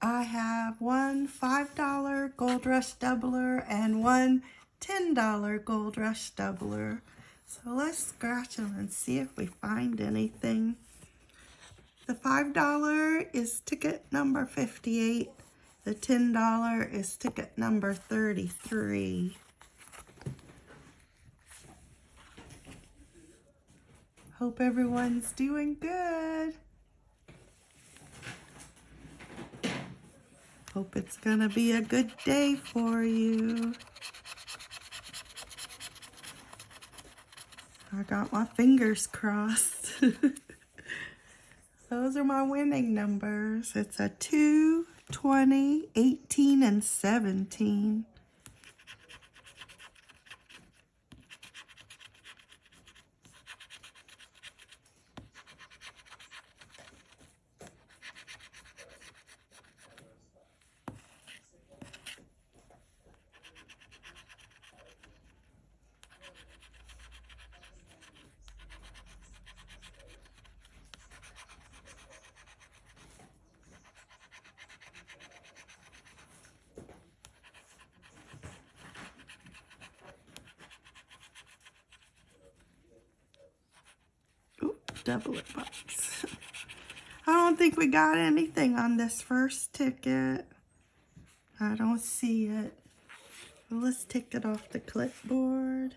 I have one $5 Gold Rush doubler and one $10 Gold Rush doubler. So let's scratch them and see if we find anything. The $5 is ticket number 58. The $10 is ticket number 33. Hope everyone's doing good. Hope it's going to be a good day for you. I got my fingers crossed. Those are my winning numbers. It's a 2, 20, 18, and 17. Double it box. I don't think we got anything on this first ticket. I don't see it. Let's take it off the clipboard.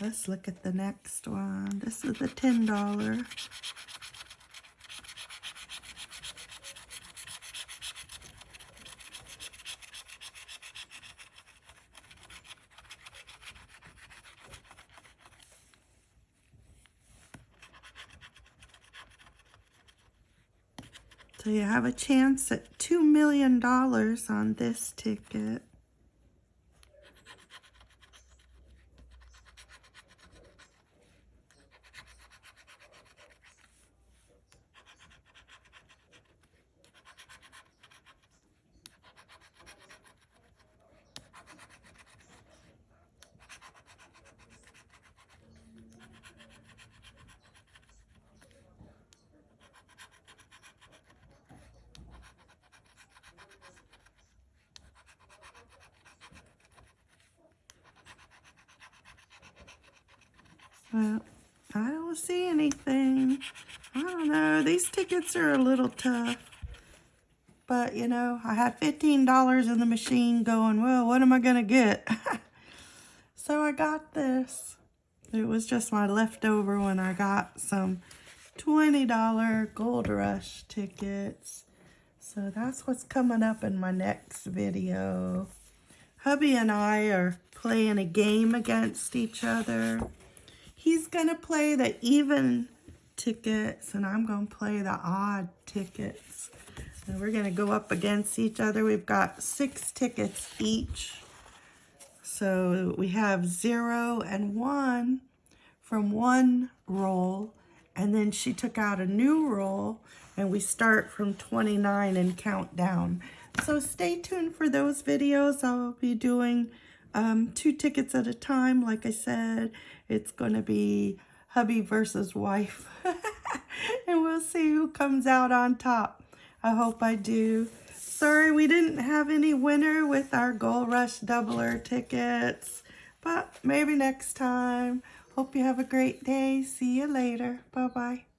Let's look at the next one. This is the $10. So you have a chance at $2 million on this ticket. Well, I don't see anything. I don't know. These tickets are a little tough. But, you know, I had $15 in the machine going, well, what am I going to get? so I got this. It was just my leftover when I got some $20 Gold Rush tickets. So that's what's coming up in my next video. Hubby and I are playing a game against each other. He's going to play the even tickets, and I'm going to play the odd tickets. And we're going to go up against each other. We've got six tickets each. So we have zero and one from one roll. And then she took out a new roll, and we start from 29 and count down. So stay tuned for those videos. I'll be doing um, two tickets at a time, like I said. It's going to be hubby versus wife. and we'll see who comes out on top. I hope I do. Sorry we didn't have any winner with our Gold Rush Doubler tickets. But maybe next time. Hope you have a great day. See you later. Bye-bye.